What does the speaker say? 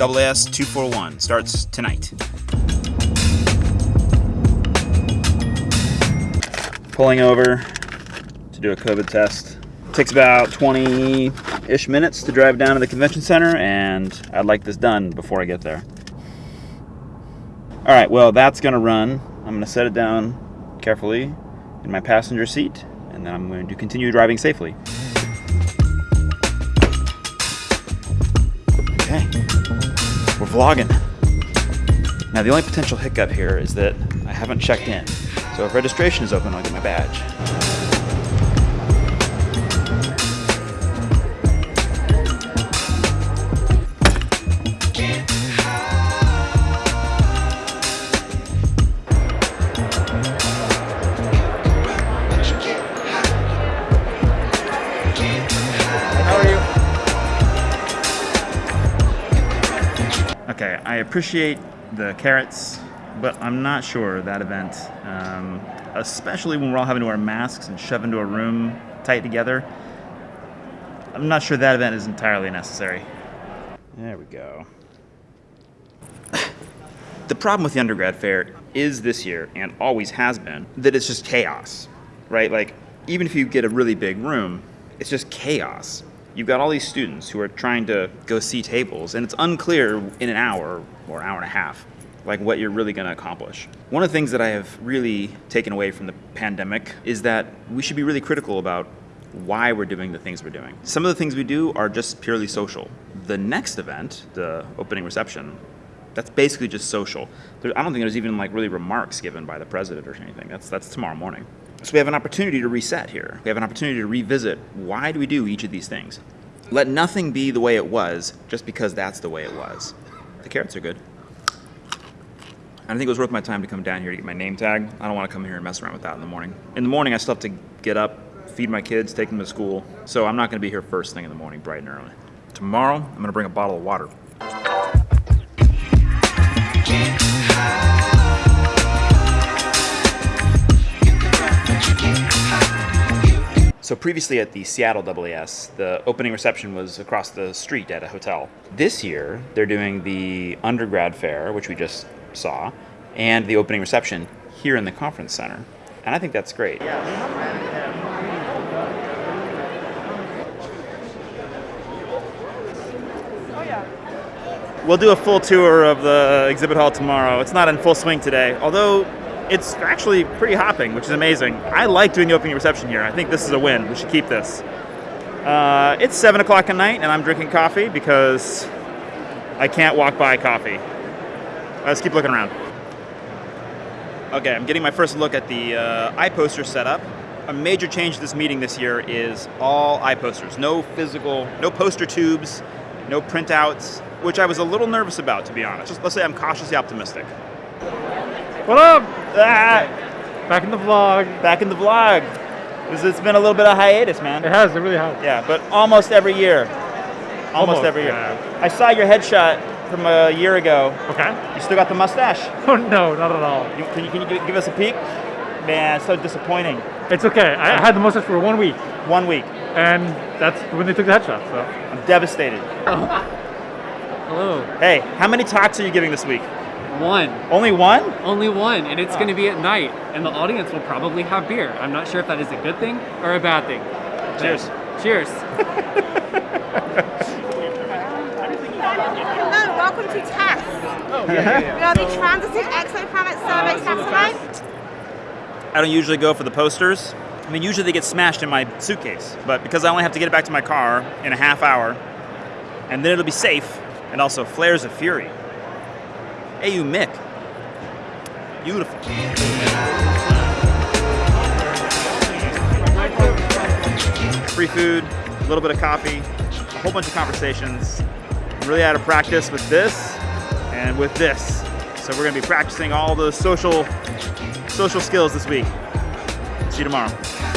AAS 241 starts tonight. Pulling over to do a COVID test. takes about 20-ish minutes to drive down to the convention center, and I'd like this done before I get there. All right, well, that's gonna run. I'm gonna set it down carefully in my passenger seat, and then I'm going to continue driving safely. Okay, we're vlogging. Now the only potential hiccup here is that I haven't checked in. So if registration is open, I'll get my badge. Okay, I appreciate the carrots, but I'm not sure that event, um, especially when we're all having to wear masks and shove into a room tight together, I'm not sure that event is entirely necessary. There we go. The problem with the undergrad fair is this year, and always has been, that it's just chaos, right? Like, even if you get a really big room, it's just chaos. You've got all these students who are trying to go see tables, and it's unclear in an hour or an hour and a half, like what you're really going to accomplish. One of the things that I have really taken away from the pandemic is that we should be really critical about why we're doing the things we're doing. Some of the things we do are just purely social. The next event, the opening reception, that's basically just social. There, I don't think there's even like really remarks given by the president or anything. That's that's tomorrow morning. So we have an opportunity to reset here. We have an opportunity to revisit why do we do each of these things. Let nothing be the way it was just because that's the way it was. The carrots are good. I think it was worth my time to come down here to get my name tag. I don't want to come here and mess around with that in the morning. In the morning, I still have to get up, feed my kids, take them to school. So I'm not going to be here first thing in the morning, bright and early. Tomorrow, I'm going to bring a bottle of water. So previously at the Seattle AAS, the opening reception was across the street at a hotel. This year, they're doing the undergrad fair, which we just saw, and the opening reception here in the conference center. And I think that's great. We'll do a full tour of the exhibit hall tomorrow. It's not in full swing today, although it's actually pretty hopping, which is amazing. I like doing the opening reception here. I think this is a win. We should keep this. Uh, it's 7 o'clock at night, and I'm drinking coffee because I can't walk by coffee. Let's keep looking around. Okay, I'm getting my first look at the uh, iPoster setup. A major change to this meeting this year is all iPosters. No physical, no poster tubes, no printouts, which I was a little nervous about, to be honest. Just, let's say I'm cautiously optimistic. What up? Ah, Back in the vlog. back in the vlog. It's- It's been a little bit of hiatus, man. It has, it really has. Yeah, but almost every year. Almost, Almost, every year. yeah. I saw your headshot from a year ago. Okay. You still got the mustache. Oh no, not at all. You, can you, can you give, us a peek? Man, so disappointing. It's okay. I I had the mustache for one week, One week. and that's when they took the headshot. So. I'm devastated. Hello. Hey, how many talks are you giving this week? One. Only one? Only one, and it's ah. going to be at night, and the audience will probably have beer. I'm not sure if that is a good thing or a bad thing. Cheers. Cheers. Hello, welcome to TESS. Oh, we are the Transiting Exoplanet ah, Survey Satellite. I don't usually go for the posters. I mean, usually they get smashed in my suitcase, but because I only have to get it back to my car in a half hour, and then it'll be safe, and also flares of fury. Hey, you Mick. Beautiful. Free food, a little bit of coffee, a whole bunch of conversations. I'm really out of practice with this and with this. So we're gonna be practicing all the social social skills this week. See you tomorrow.